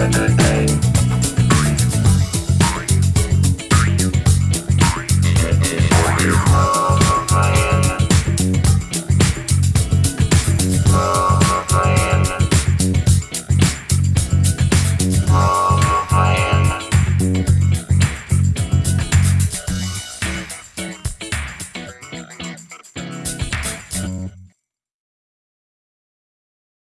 Saturday.